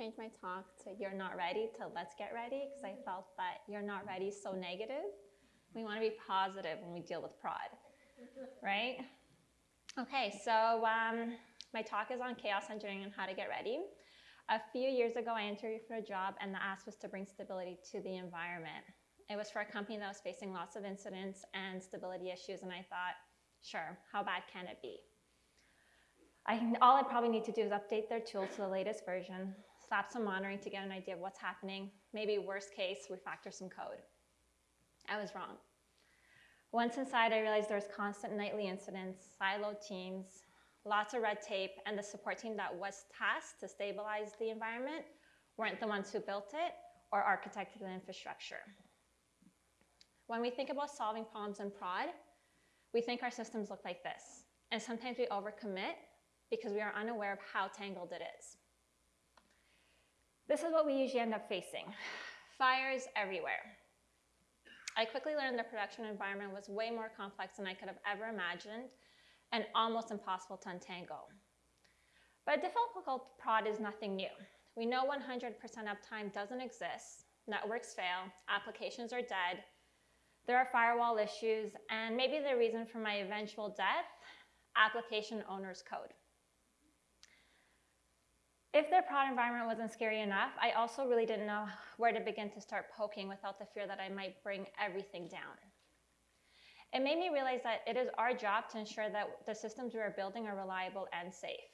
changed my talk to You're Not Ready to Let's Get Ready because I felt that You're Not Ready is so negative. We want to be positive when we deal with prod, right? Okay, so um, my talk is on chaos engineering and how to get ready. A few years ago, I interviewed for a job, and the ask was to bring stability to the environment. It was for a company that was facing lots of incidents and stability issues, and I thought, sure, how bad can it be? I, all I probably need to do is update their tools to the latest version, slap some monitoring to get an idea of what's happening. Maybe worst case, refactor some code. I was wrong. Once inside, I realized there was constant nightly incidents, siloed teams, lots of red tape, and the support team that was tasked to stabilize the environment weren't the ones who built it or architected the infrastructure. When we think about solving problems in prod, we think our systems look like this. And sometimes we overcommit because we are unaware of how tangled it is. This is what we usually end up facing. Fires everywhere. I quickly learned the production environment was way more complex than I could have ever imagined and almost impossible to untangle. But a difficult prod is nothing new. We know 100% uptime doesn't exist, networks fail, applications are dead, there are firewall issues, and maybe the reason for my eventual death, application owner's code. If their prod environment wasn't scary enough, I also really didn't know where to begin to start poking without the fear that I might bring everything down. It made me realize that it is our job to ensure that the systems we are building are reliable and safe.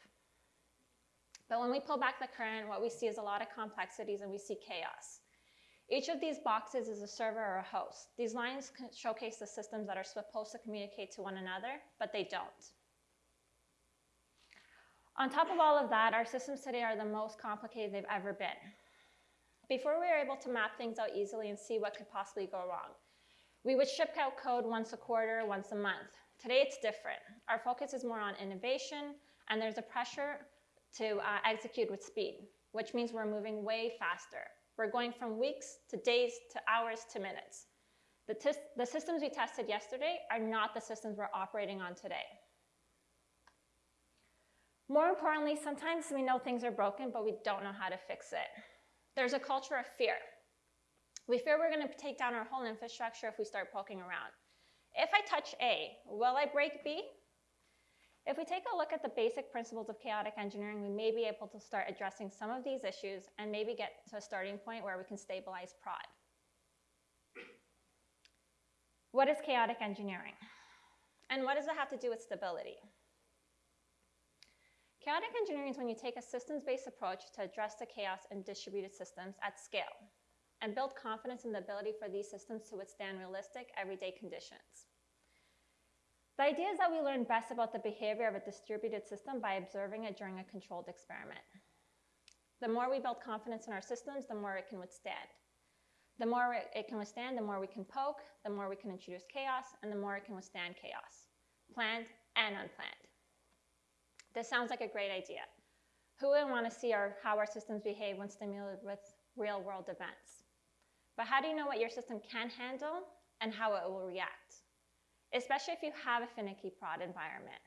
But when we pull back the curtain, what we see is a lot of complexities and we see chaos. Each of these boxes is a server or a host. These lines showcase the systems that are supposed to communicate to one another, but they don't. On top of all of that, our systems today are the most complicated they've ever been. Before we were able to map things out easily and see what could possibly go wrong, we would ship out code once a quarter, once a month. Today it's different. Our focus is more on innovation, and there's a pressure to uh, execute with speed, which means we're moving way faster. We're going from weeks to days to hours to minutes. The, the systems we tested yesterday are not the systems we're operating on today. More importantly, sometimes we know things are broken, but we don't know how to fix it. There's a culture of fear. We fear we're going to take down our whole infrastructure if we start poking around. If I touch A, will I break B? If we take a look at the basic principles of chaotic engineering, we may be able to start addressing some of these issues and maybe get to a starting point where we can stabilize prod. What is chaotic engineering? And what does it have to do with stability? Chaotic engineering is when you take a systems-based approach to address the chaos in distributed systems at scale and build confidence in the ability for these systems to withstand realistic everyday conditions. The idea is that we learn best about the behavior of a distributed system by observing it during a controlled experiment. The more we build confidence in our systems, the more it can withstand. The more it can withstand, the more we can poke, the more we can introduce chaos, and the more it can withstand chaos, planned and unplanned. This sounds like a great idea. Who would want to see our, how our systems behave when stimulated with real world events? But how do you know what your system can handle and how it will react? Especially if you have a finicky prod environment.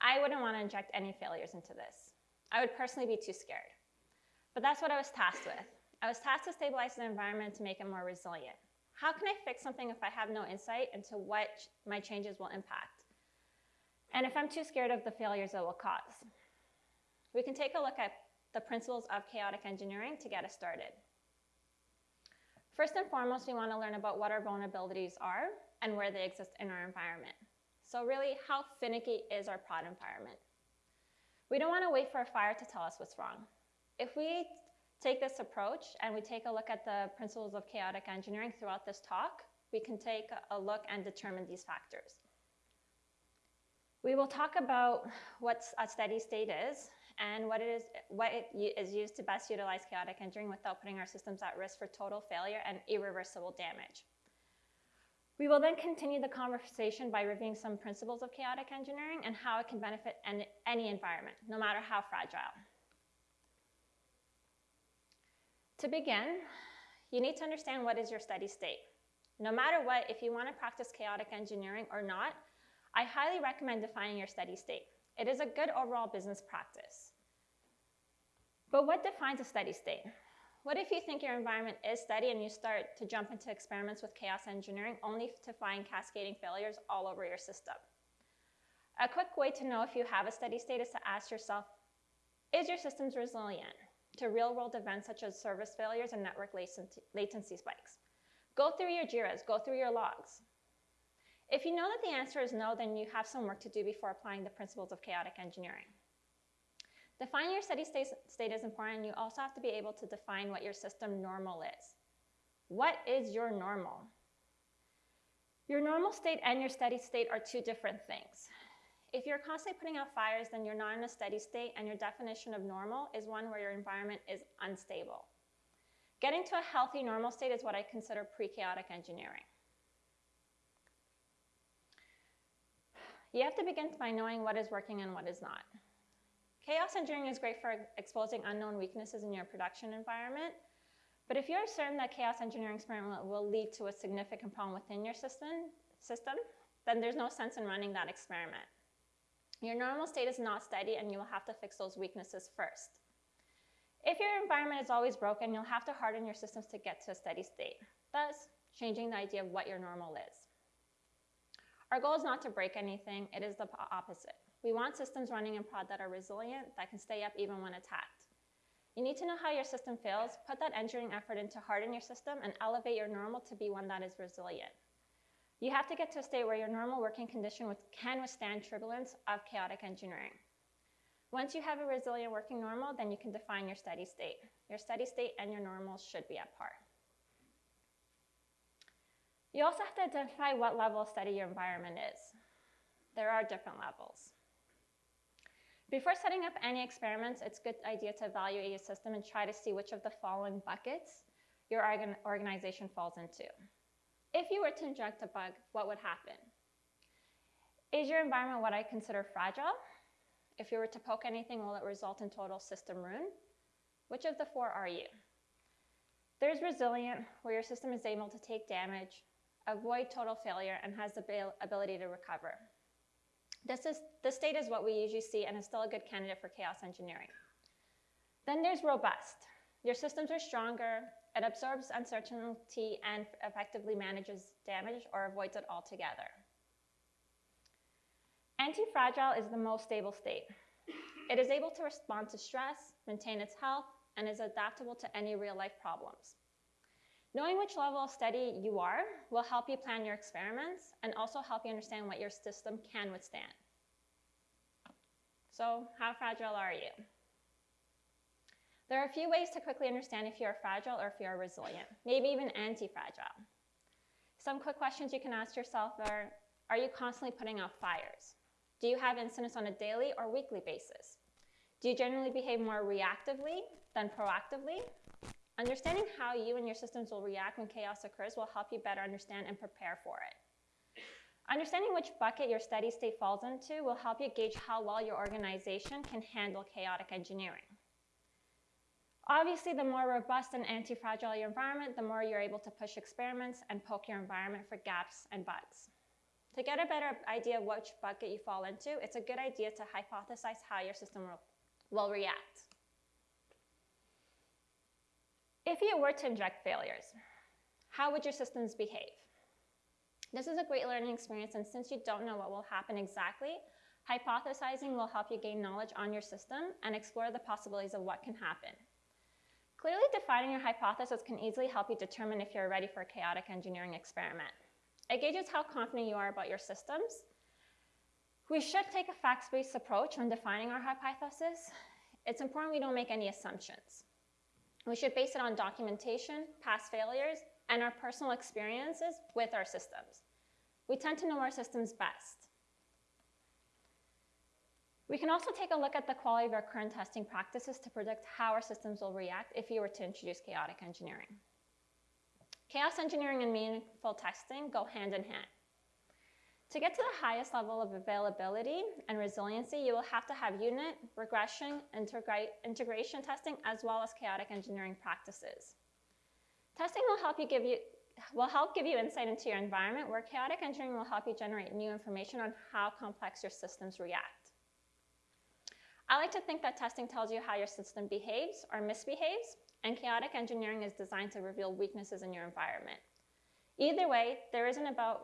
I wouldn't want to inject any failures into this. I would personally be too scared. But that's what I was tasked with. I was tasked to stabilize the environment to make it more resilient. How can I fix something if I have no insight into what my changes will impact? And if I'm too scared of the failures it will cause? We can take a look at the principles of chaotic engineering to get us started. First and foremost, we want to learn about what our vulnerabilities are and where they exist in our environment. So really, how finicky is our prod environment? We don't want to wait for a fire to tell us what's wrong. If we take this approach and we take a look at the principles of chaotic engineering throughout this talk, we can take a look and determine these factors. We will talk about what a steady state is and what it is, what it is used to best utilize chaotic engineering without putting our systems at risk for total failure and irreversible damage. We will then continue the conversation by reviewing some principles of chaotic engineering and how it can benefit any environment, no matter how fragile. To begin, you need to understand what is your steady state. No matter what, if you want to practice chaotic engineering or not, I highly recommend defining your steady state. It is a good overall business practice. But what defines a steady state? What if you think your environment is steady and you start to jump into experiments with chaos engineering only to find cascading failures all over your system? A quick way to know if you have a steady state is to ask yourself, is your systems resilient to real world events such as service failures and network latency spikes? Go through your JIRAs, go through your logs. If you know that the answer is no, then you have some work to do before applying the principles of chaotic engineering. Defining your steady state, state is important. You also have to be able to define what your system normal is. What is your normal? Your normal state and your steady state are two different things. If you're constantly putting out fires, then you're not in a steady state, and your definition of normal is one where your environment is unstable. Getting to a healthy normal state is what I consider pre-chaotic engineering. You have to begin by knowing what is working and what is not. Chaos engineering is great for exposing unknown weaknesses in your production environment, but if you're certain that chaos engineering experiment will lead to a significant problem within your system, system, then there's no sense in running that experiment. Your normal state is not steady and you will have to fix those weaknesses first. If your environment is always broken, you'll have to harden your systems to get to a steady state, thus changing the idea of what your normal is. Our goal is not to break anything, it is the opposite. We want systems running in prod that are resilient, that can stay up even when attacked. You need to know how your system fails, put that engineering effort into harden your system, and elevate your normal to be one that is resilient. You have to get to a state where your normal working condition can withstand turbulence of chaotic engineering. Once you have a resilient working normal, then you can define your steady state. Your steady state and your normals should be at par. You also have to identify what level of steady your environment is. There are different levels. Before setting up any experiments, it's a good idea to evaluate your system and try to see which of the following buckets your organization falls into. If you were to inject a bug, what would happen? Is your environment what I consider fragile? If you were to poke anything, will it result in total system ruin? Which of the four are you? There's resilient, where your system is able to take damage, avoid total failure, and has the ability to recover. This, is, this state is what we usually see and is still a good candidate for chaos engineering. Then there's robust. Your systems are stronger, it absorbs uncertainty and effectively manages damage or avoids it altogether. Anti-fragile is the most stable state. It is able to respond to stress, maintain its health, and is adaptable to any real-life problems. Knowing which level of steady you are will help you plan your experiments and also help you understand what your system can withstand. So how fragile are you? There are a few ways to quickly understand if you are fragile or if you are resilient, maybe even anti-fragile. Some quick questions you can ask yourself are, are you constantly putting out fires? Do you have incidents on a daily or weekly basis? Do you generally behave more reactively than proactively? Understanding how you and your systems will react when chaos occurs will help you better understand and prepare for it. Understanding which bucket your steady state falls into will help you gauge how well your organization can handle chaotic engineering. Obviously, the more robust and anti-fragile your environment, the more you're able to push experiments and poke your environment for gaps and bugs. To get a better idea of which bucket you fall into, it's a good idea to hypothesize how your system will, will react. If you were to inject failures, how would your systems behave? This is a great learning experience, and since you don't know what will happen exactly, hypothesizing will help you gain knowledge on your system and explore the possibilities of what can happen. Clearly defining your hypothesis can easily help you determine if you're ready for a chaotic engineering experiment. It gauges how confident you are about your systems. We should take a facts-based approach when defining our hypothesis. It's important we don't make any assumptions. We should base it on documentation, past failures, and our personal experiences with our systems. We tend to know our systems best. We can also take a look at the quality of our current testing practices to predict how our systems will react if you were to introduce chaotic engineering. Chaos engineering and meaningful testing go hand in hand. To get to the highest level of availability and resiliency, you will have to have unit, regression, integra integration testing, as well as chaotic engineering practices. Testing will help you give you will help give you insight into your environment, where chaotic engineering will help you generate new information on how complex your systems react. I like to think that testing tells you how your system behaves or misbehaves, and chaotic engineering is designed to reveal weaknesses in your environment. Either way, there isn't about,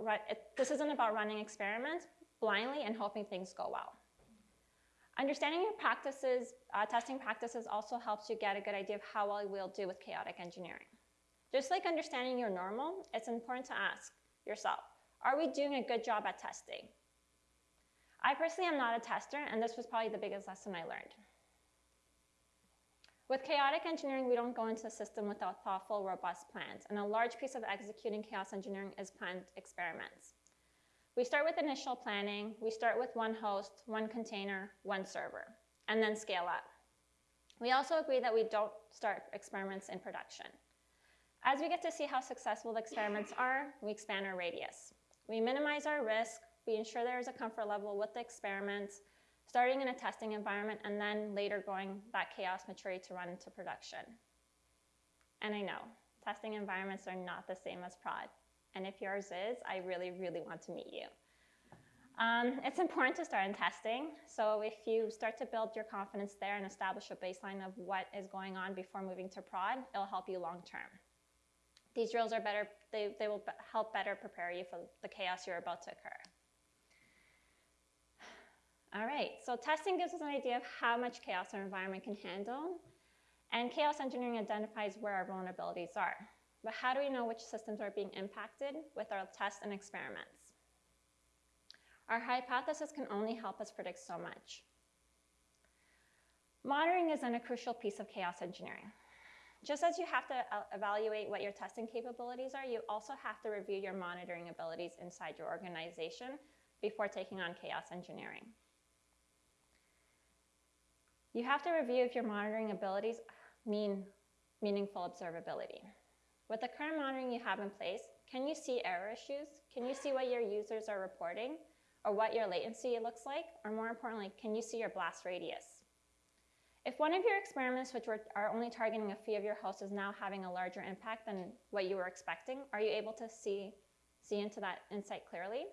this isn't about running experiments blindly and hoping things go well. Understanding your practices, uh, testing practices also helps you get a good idea of how well you will do with chaotic engineering. Just like understanding your normal, it's important to ask yourself, are we doing a good job at testing? I personally am not a tester, and this was probably the biggest lesson I learned. With chaotic engineering, we don't go into a system without thoughtful, robust plans, and a large piece of executing chaos engineering is planned experiments. We start with initial planning, we start with one host, one container, one server, and then scale up. We also agree that we don't start experiments in production. As we get to see how successful the experiments are, we expand our radius. We minimize our risk, we ensure there is a comfort level with the experiments, starting in a testing environment and then later going that chaos maturity to run into production. And I know, testing environments are not the same as prod. And if yours is, I really, really want to meet you. Um, it's important to start in testing. So if you start to build your confidence there and establish a baseline of what is going on before moving to prod, it'll help you long term. These drills are better, they, they will help better prepare you for the chaos you're about to occur. All right, so testing gives us an idea of how much chaos our environment can handle, and chaos engineering identifies where our vulnerabilities are. But how do we know which systems are being impacted with our tests and experiments? Our hypothesis can only help us predict so much. Monitoring is then a crucial piece of chaos engineering. Just as you have to uh, evaluate what your testing capabilities are, you also have to review your monitoring abilities inside your organization before taking on chaos engineering. You have to review if your monitoring abilities mean meaningful observability. With the current monitoring you have in place, can you see error issues? Can you see what your users are reporting or what your latency looks like? Or more importantly, can you see your blast radius? If one of your experiments, which were, are only targeting a few of your hosts, is now having a larger impact than what you were expecting, are you able to see, see into that insight clearly?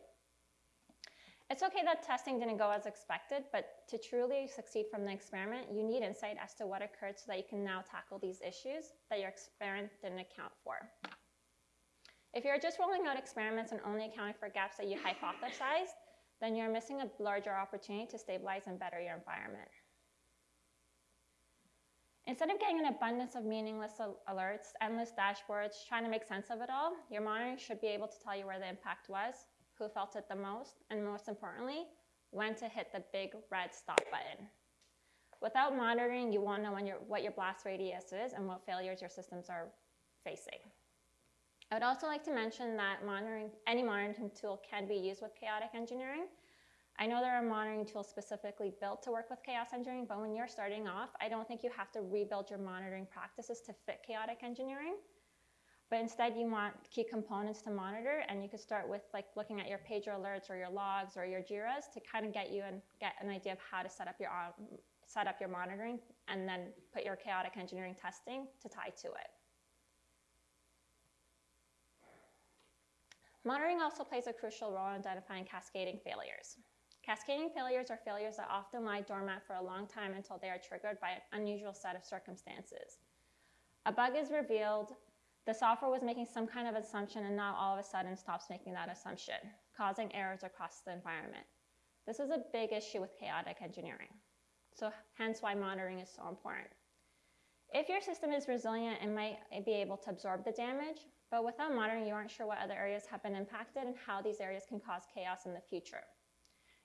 It's okay that testing didn't go as expected, but to truly succeed from the experiment, you need insight as to what occurred so that you can now tackle these issues that your experiment didn't account for. If you're just rolling out experiments and only accounting for gaps that you hypothesized, then you're missing a larger opportunity to stabilize and better your environment. Instead of getting an abundance of meaningless alerts, endless dashboards, trying to make sense of it all, your monitoring should be able to tell you where the impact was, who felt it the most, and most importantly, when to hit the big red stop button. Without monitoring, you won't know when your, what your blast radius is and what failures your systems are facing. I would also like to mention that monitoring, any monitoring tool can be used with chaotic engineering. I know there are monitoring tools specifically built to work with chaos engineering, but when you're starting off, I don't think you have to rebuild your monitoring practices to fit chaotic engineering. But instead you want key components to monitor and you could start with like looking at your pager alerts or your logs or your JIRAs to kind of get you and get an idea of how to set up your um, set up your monitoring and then put your chaotic engineering testing to tie to it. Monitoring also plays a crucial role in identifying cascading failures. Cascading failures are failures that often lie dormant for a long time until they are triggered by an unusual set of circumstances. A bug is revealed, the software was making some kind of assumption and now all of a sudden stops making that assumption, causing errors across the environment. This is a big issue with chaotic engineering. So hence why monitoring is so important. If your system is resilient, it might be able to absorb the damage, but without monitoring, you aren't sure what other areas have been impacted and how these areas can cause chaos in the future.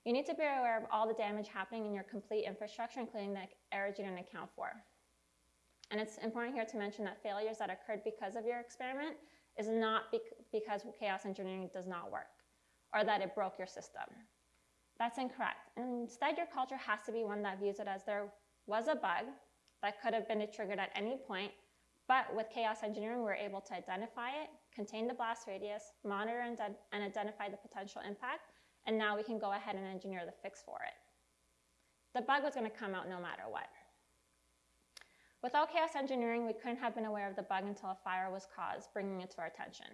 You need to be aware of all the damage happening in your complete infrastructure, including the errors you didn't account for. And it's important here to mention that failures that occurred because of your experiment is not bec because chaos engineering does not work or that it broke your system. That's incorrect. Instead, your culture has to be one that views it as there was a bug that could have been triggered at any point, but with chaos engineering, we're able to identify it, contain the blast radius, monitor and, and identify the potential impact, and now we can go ahead and engineer the fix for it. The bug was going to come out no matter what. Without chaos engineering, we couldn't have been aware of the bug until a fire was caused, bringing it to our attention.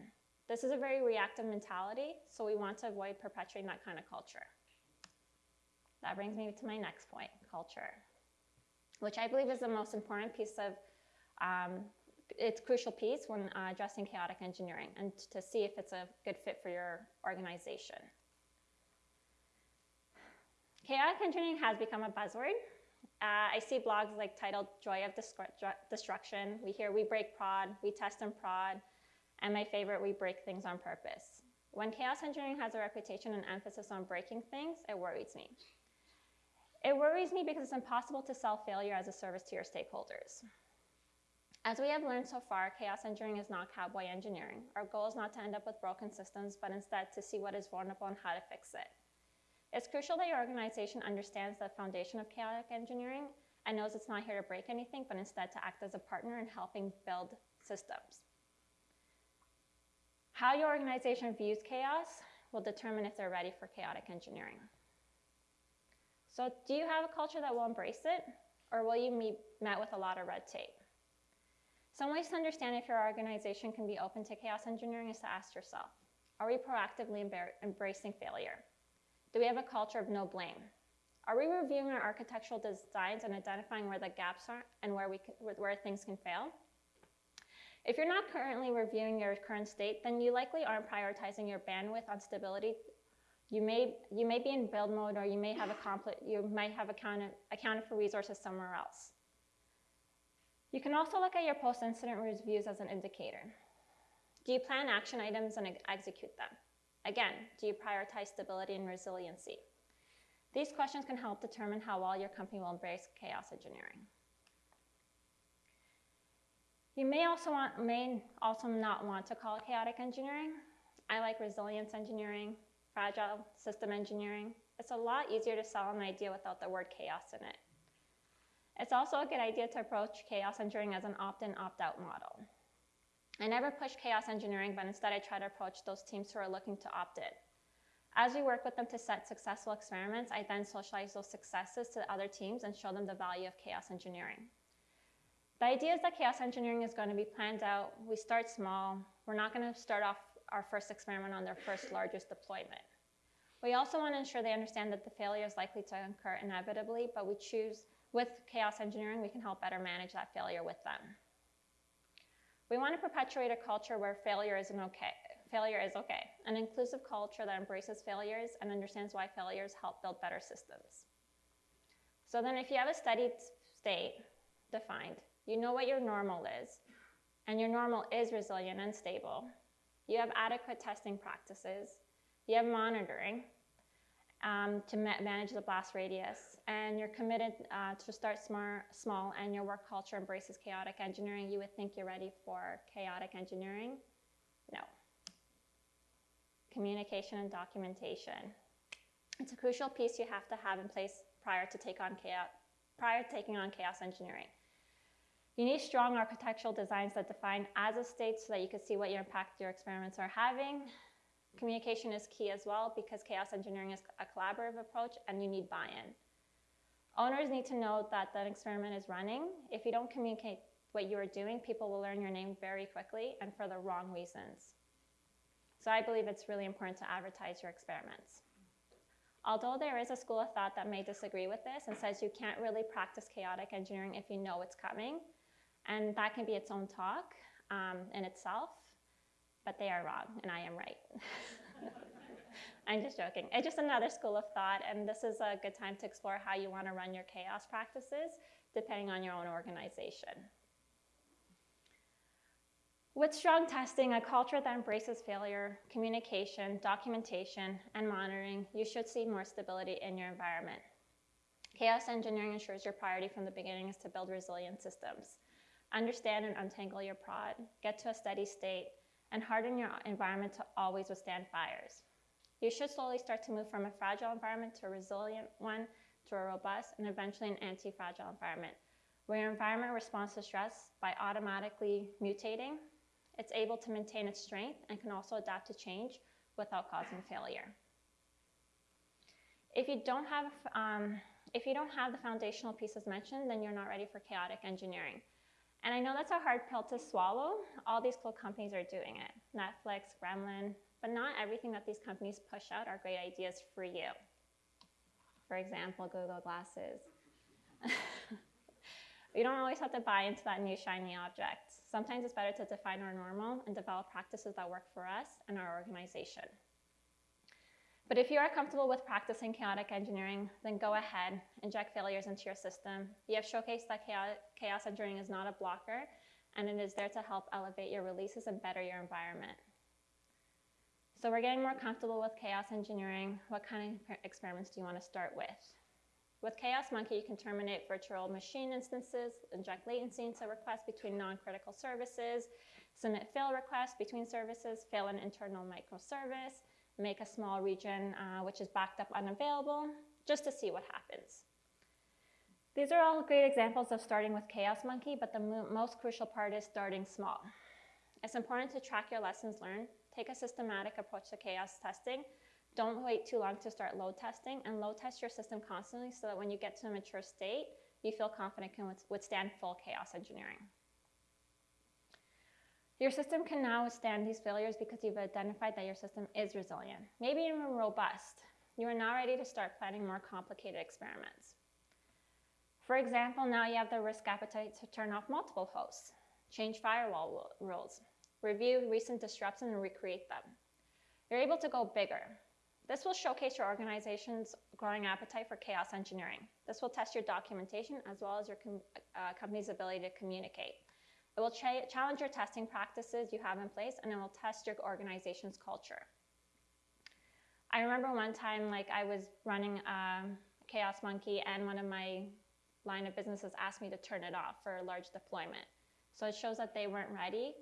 This is a very reactive mentality, so we want to avoid perpetuating that kind of culture. That brings me to my next point, culture. which I believe is the most important piece of, um, it's crucial piece when uh, addressing chaotic engineering and to see if it's a good fit for your organization. Chaotic engineering has become a buzzword. Uh, I see blogs like titled Joy of Destruction. We hear we break prod, we test and prod, and my favorite, we break things on purpose. When chaos engineering has a reputation and emphasis on breaking things, it worries me. It worries me because it's impossible to sell failure as a service to your stakeholders. As we have learned so far, chaos engineering is not cowboy engineering. Our goal is not to end up with broken systems, but instead to see what is vulnerable and how to fix it. It's crucial that your organization understands the foundation of chaotic engineering and knows it's not here to break anything, but instead to act as a partner in helping build systems. How your organization views chaos will determine if they're ready for chaotic engineering. So do you have a culture that will embrace it, or will you be met with a lot of red tape? Some ways to understand if your organization can be open to chaos engineering is to ask yourself, are we proactively embracing failure? Do we have a culture of no blame? Are we reviewing our architectural designs and identifying where the gaps are and where, we can, where things can fail? If you're not currently reviewing your current state, then you likely aren't prioritizing your bandwidth on stability. You may, you may be in build mode or you may have, a you might have accounted, accounted for resources somewhere else. You can also look at your post-incident reviews as an indicator. Do you plan action items and execute them? Again, do you prioritize stability and resiliency? These questions can help determine how well your company will embrace chaos engineering. You may also, want, may also not want to call it chaotic engineering. I like resilience engineering, fragile system engineering. It's a lot easier to sell an idea without the word chaos in it. It's also a good idea to approach chaos engineering as an opt-in, opt-out model. I never push chaos engineering, but instead I try to approach those teams who are looking to opt in. As we work with them to set successful experiments, I then socialize those successes to other teams and show them the value of chaos engineering. The idea is that chaos engineering is going to be planned out. We start small. We're not going to start off our first experiment on their first largest deployment. We also want to ensure they understand that the failure is likely to occur inevitably, but we choose, with chaos engineering, we can help better manage that failure with them. We want to perpetuate a culture where failure is okay. Failure is okay, an inclusive culture that embraces failures and understands why failures help build better systems. So then if you have a steady state defined, you know what your normal is, and your normal is resilient and stable. You have adequate testing practices. You have monitoring um, to ma manage the blast radius, and you're committed uh, to start smart, small, and your work culture embraces chaotic engineering. You would think you're ready for chaotic engineering. No. Communication and documentation. It's a crucial piece you have to have in place prior to take on chaos, prior to taking on chaos engineering. You need strong architectural designs that define as a state so that you can see what your impact your experiments are having. Communication is key as well because chaos engineering is a collaborative approach and you need buy-in. Owners need to know that the experiment is running. If you don't communicate what you are doing, people will learn your name very quickly and for the wrong reasons. So I believe it's really important to advertise your experiments. Although there is a school of thought that may disagree with this and says you can't really practice chaotic engineering if you know it's coming, and that can be its own talk um, in itself, but they are wrong and I am right. I'm just joking. It's just another school of thought, and this is a good time to explore how you want to run your chaos practices depending on your own organization. With strong testing, a culture that embraces failure, communication, documentation, and monitoring, you should see more stability in your environment. Chaos engineering ensures your priority from the beginning is to build resilient systems. Understand and untangle your prod, get to a steady state, and harden your environment to always withstand fires. You should slowly start to move from a fragile environment to a resilient one, to a robust, and eventually an anti-fragile environment, where your environment responds to stress by automatically mutating. It's able to maintain its strength and can also adapt to change without causing failure. If you don't have, um, if you don't have the foundational pieces mentioned, then you're not ready for chaotic engineering. And I know that's a hard pill to swallow. All these cool companies are doing it. Netflix, Gremlin, but not everything that these companies push out are great ideas for you. For example, Google Glasses. You don't always have to buy into that new shiny object. Sometimes it's better to define our normal and develop practices that work for us and our organization. But if you are comfortable with practicing chaotic engineering, then go ahead, inject failures into your system. You have showcased that chaos engineering is not a blocker, and it is there to help elevate your releases and better your environment. So we're getting more comfortable with chaos engineering. What kind of experiments do you want to start with? With Chaos Monkey, you can terminate virtual machine instances, inject latency into requests between non-critical services, submit fail requests between services, fail an internal microservice, make a small region uh, which is backed up unavailable, just to see what happens. These are all great examples of starting with Chaos Monkey, but the mo most crucial part is starting small. It's important to track your lessons learned, take a systematic approach to chaos testing, don't wait too long to start load testing, and load test your system constantly so that when you get to a mature state, you feel confident can withstand full chaos engineering. Your system can now withstand these failures because you've identified that your system is resilient, maybe even robust. You are now ready to start planning more complicated experiments. For example, now you have the risk appetite to turn off multiple hosts, change firewall rules, review recent disruptions and recreate them. You're able to go bigger. This will showcase your organization's growing appetite for chaos engineering. This will test your documentation as well as your com uh, company's ability to communicate. It will ch challenge your testing practices you have in place and it will test your organization's culture. I remember one time like I was running a Chaos Monkey and one of my line of businesses asked me to turn it off for a large deployment. So it shows that they weren't ready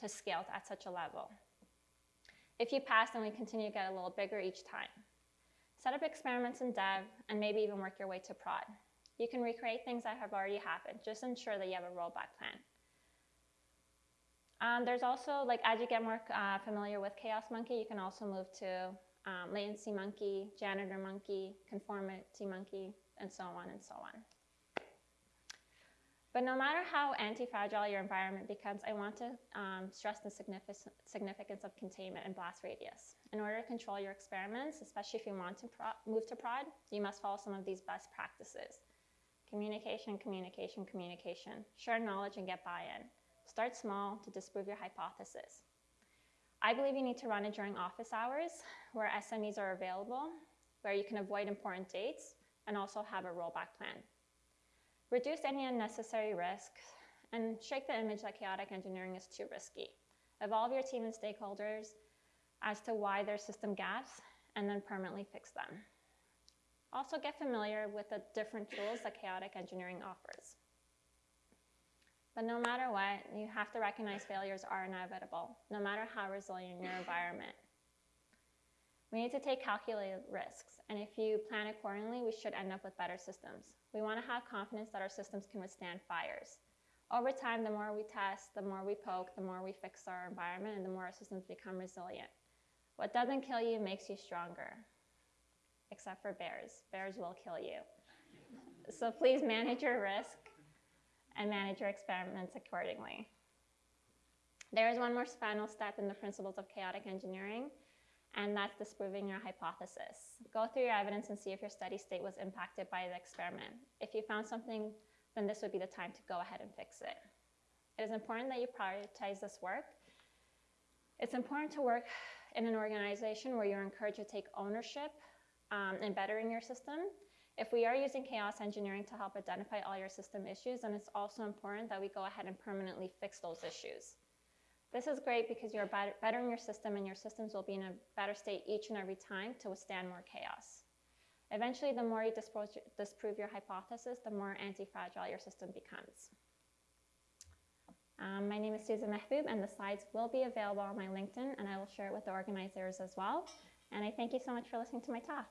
to scale at such a level. If you pass, then we continue to get a little bigger each time. Set up experiments in dev and maybe even work your way to prod. You can recreate things that have already happened. Just ensure that you have a rollback plan. Um, there's also, like, as you get more uh, familiar with Chaos Monkey, you can also move to um, Latency Monkey, Janitor Monkey, Conformity Monkey, and so on and so on. But no matter how anti-fragile your environment becomes, I want to um, stress the significance of containment and blast radius. In order to control your experiments, especially if you want to move to prod, you must follow some of these best practices. Communication, communication, communication. Share knowledge and get buy-in. Start small to disprove your hypothesis. I believe you need to run it during office hours where SMEs are available, where you can avoid important dates, and also have a rollback plan. Reduce any unnecessary risks and shake the image that chaotic engineering is too risky. Evolve your team and stakeholders as to why there's system gaps and then permanently fix them. Also get familiar with the different tools that chaotic engineering offers. But no matter what, you have to recognize failures are inevitable, no matter how resilient your environment. We need to take calculated risks, and if you plan accordingly, we should end up with better systems. We want to have confidence that our systems can withstand fires. Over time, the more we test, the more we poke, the more we fix our environment, and the more our systems become resilient. What doesn't kill you makes you stronger, except for bears. Bears will kill you. So please manage your risk and manage your experiments accordingly. There is one more final step in the principles of chaotic engineering, and that's disproving your hypothesis. Go through your evidence and see if your steady state was impacted by the experiment. If you found something, then this would be the time to go ahead and fix it. It is important that you prioritize this work. It's important to work in an organization where you're encouraged to take ownership um, in bettering your system. If we are using chaos engineering to help identify all your system issues, then it's also important that we go ahead and permanently fix those issues. This is great because you're bettering your system and your systems will be in a better state each and every time to withstand more chaos. Eventually, the more you disprove your hypothesis, the more anti-fragile your system becomes. Um, my name is Susan Mahboub and the slides will be available on my LinkedIn and I will share it with the organizers as well. And I thank you so much for listening to my talk.